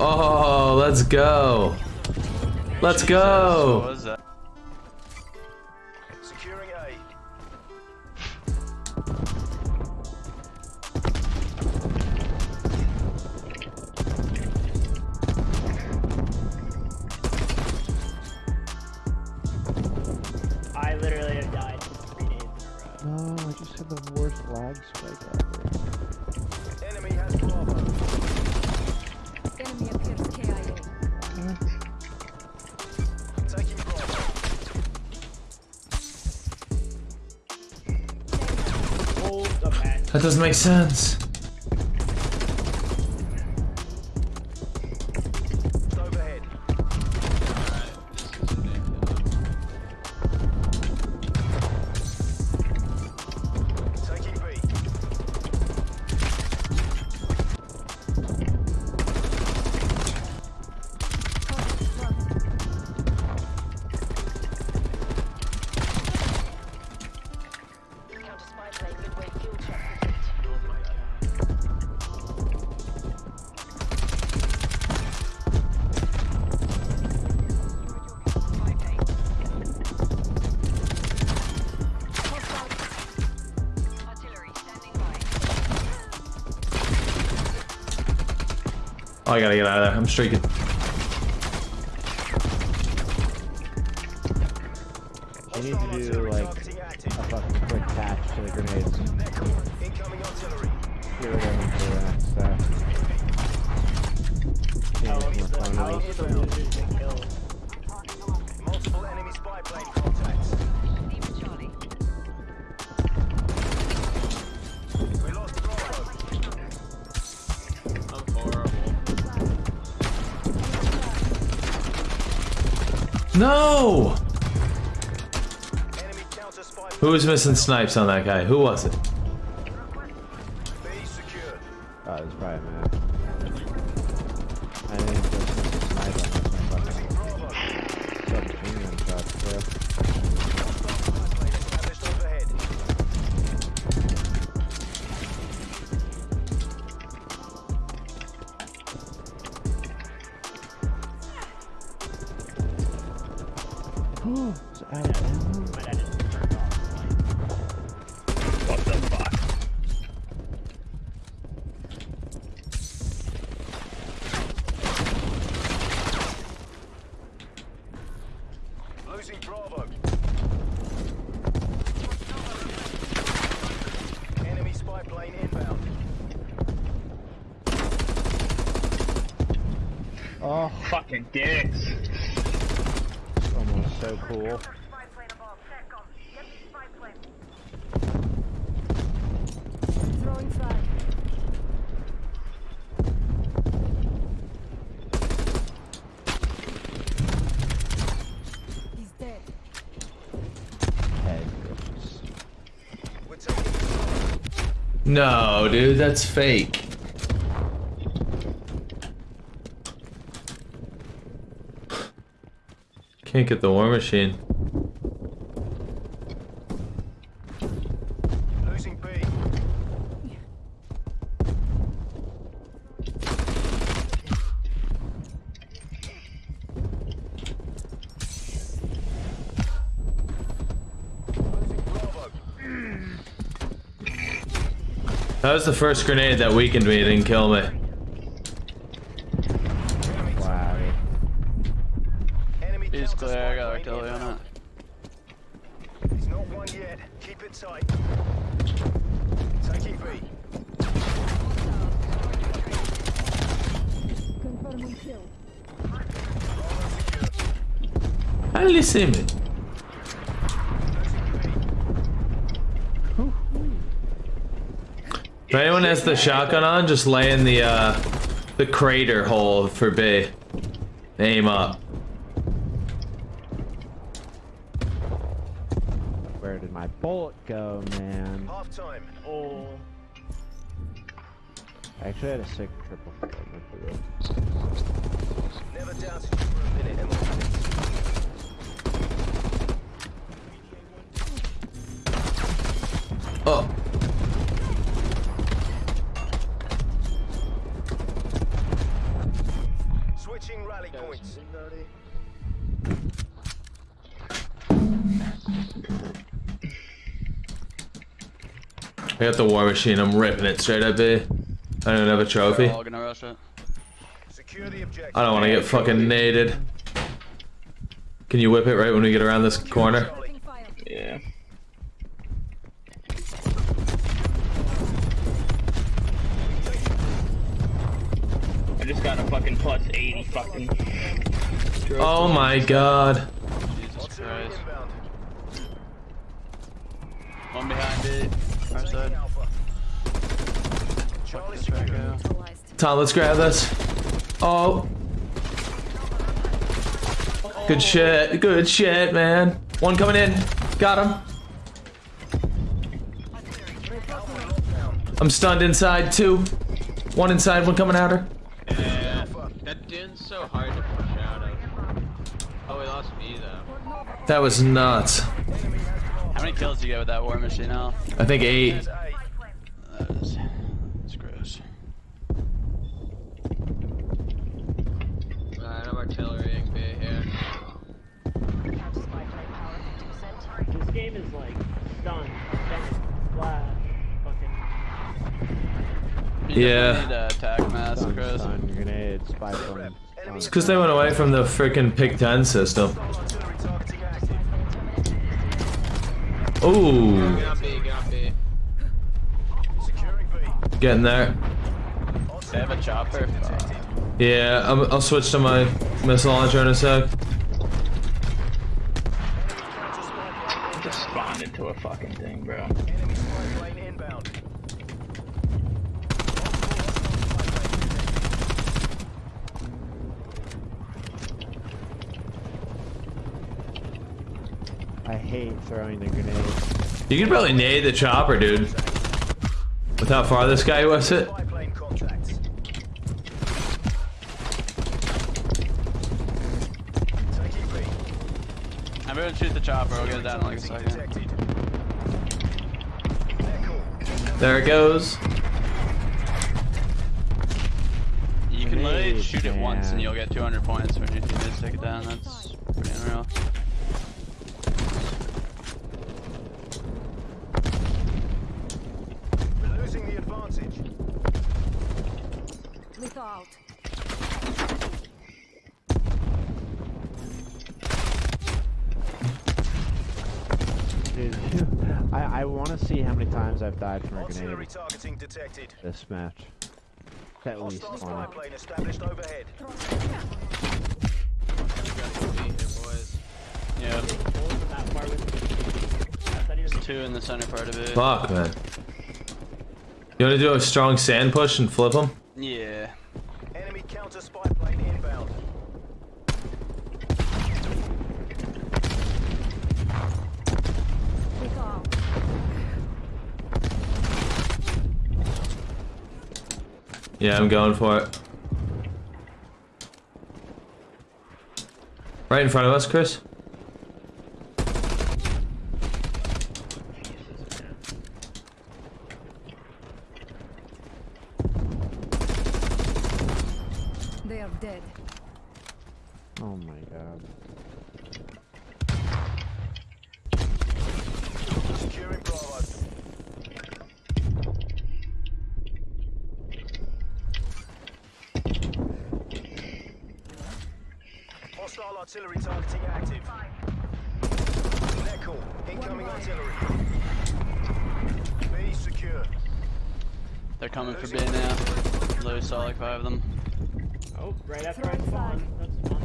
Oh, let's go. Let's go. What? Securing A. I literally have died three days in a row. No, I just had the worst lag spike ever. That doesn't make sense. Oh, I gotta get out of there. I'm streaking. You need to do like a fucking quick patch to the grenades. Of for that. How Change No! Enemy counter spy Who was missing snipes on that guy? Who was it? B secured. Oh, it's probably man. It's out of ammo. Just turned off. Losing Bravo. Enemy spy plane inbound. Oh, Fucking dicks. Almost so cool. Spy plane above. SATCOM. Get the spy plane. Throwing frag. He's dead. Head glitches. We're taking No, dude, that's fake. Can't get the war machine. losing B. That was the first grenade that weakened me, it didn't kill me. Enemy Wow. Enemy He's counter clear, I spy got plane artillery on inbound. it. He's not won yet. Keep it tight. Taking B. Confirming kill. How did he see me? If anyone has the shotgun on, just lay in the uh, the crater hole for B. Aim up. My bullet go, man? Half time. Oh. I actually had a sick triple fragment for this. Never doubted you for a minute, I got the war machine. I'm ripping it straight up, there. I don't have a trophy. We're all gonna rush it. Secure the objective. I don't want to get fucking naded. Can you whip it right when we get around this corner? Yeah. I just got a fucking plus 80 fucking. Oh my god. Jesus Christ. One behind it. Our side. Alpha. Charlie This right secure. now. Neutralized. Tom, let's grab this. Oh. Good shit. Good shit, man. One coming in. Got him. I'm stunned inside, two. One inside, one coming at her. Yeah, that so hard to push out of. Oh, we lost B though. That was nuts. How many kills do you get with that war machine now? I think eight. That is, that's gross. I have artillery B here. Counter spy plane power 50%. This game is like stun, bend, flash, fucking. You Yeah. Need a attack mass, Stun, Chris. stun, grenade, spy plane. It's because they went away from the freaking Pick 10 system. Ooh. Get on B, get on B. Getting there. They have a chopper. Fuck. Yeah, I'm, I'll switch to my missile launcher in a sec. I just spawned into a fucking thing, bro. Enemy spy plane inbound. I hate throwing the grenade. You can probably nade the chopper, dude. With how far this guy was it. Spy plane contacts. Taking B. I'm gonna shoot the chopper. We'll get it down in like a Targeting second. detected. They're. There it goes. You can literally shoot it once and you'll get 200 points when your teammates take it down. That's pretty unreal. We're losing the advantage. Lethal out. Dude, I, I want to see how many times I've died from a Artillery grenade targeting detected. this match. At least Hostile spy plane established overhead. B here. Yeah, What was that part with? I thought he was two in the center part of it. Fuck, man. You want to do a strong sand push and flip him? Yeah. Enemy counter spy plane inbound. Lethal out. Yeah, I'm going for it. Right in front of us, Chris. They are dead. Oh my god. Securing Bravo. Hostile artillery targeting active. Echo, incoming artillery. B secure. They're coming for B now. Literally saw like five of them. Oh, right after I spawned. That's fun.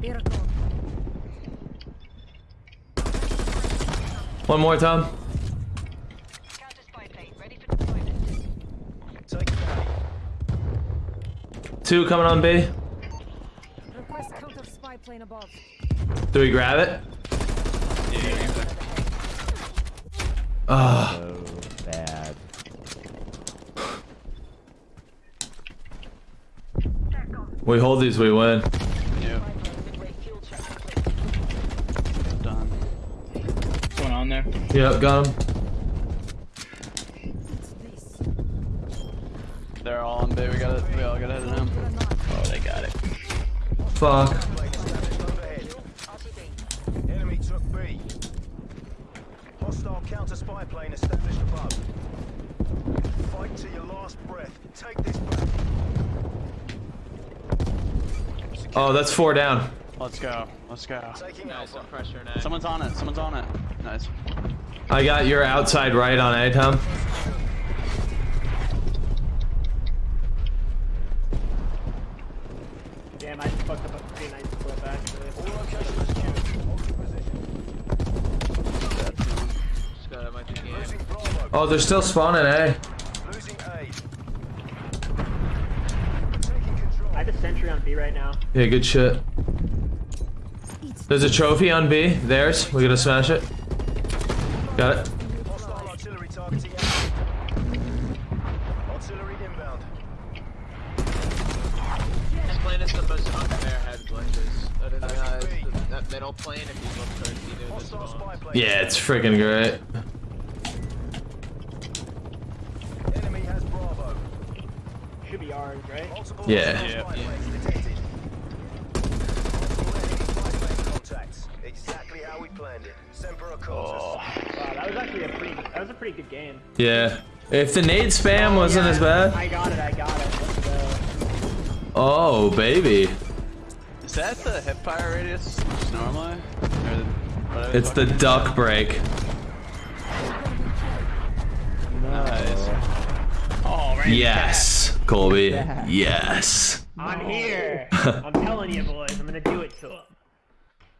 Miracle. One more, Tom. Counter spy plane ready for deployment. more A. Two coming on B. Request counter spy plane above. Do we grab it? Ah, So bad. we hold these, we win. Yeah. Spy plane midway fuel check complete. down there. Yep, got him. They're all on B. We got it. We all got to hit him. Oh, they got it. Fuck. Plane established overhead. RTB. Enemy took B. Hostile counter spy plane established above. Fight to your last breath. Take this back. Oh, that's four down. Let's go. Let's go. Taking Nice, Alpha. Pressure now. Someone's on it. Someone's on it. Nice. I got your outside right on A, Tom. Damn, I fucked up a pretty nice clip actually. All locations secured. Hold your position. Just got out my game. Losing Bravo. Oh, they're still spawning eh? Losing A. I have a sentry on B right now. Yeah, good shit. There's a trophy on B. Theirs. We're gonna smash it. Got it. Hostile artillery targeting active. Artillery inbound. This plane is the most unfair head glitches. I don't know how that middle plane if you look towards either the Hostile spy plane. Yeah, it's freaking great. Enemy has Bravo. Should be ours, right? Multiple Yeah. hostile Yeah. spy planes detected. Multiple enemy spy plane contacts. Exactly how we planned it. Semper Acontis. Wow, that That was a pretty good game. Yeah. If the nade spam oh, wasn't Yeah, as bad. I got it. I got it. Let's go. Oh, baby. Is that the hip fire radius just normally? Or the, It's the fuck- duck break. Nice. Oh, right. Yes, Colby. Yes. I'm here. I'm telling you, boys. I'm gonna do it to him.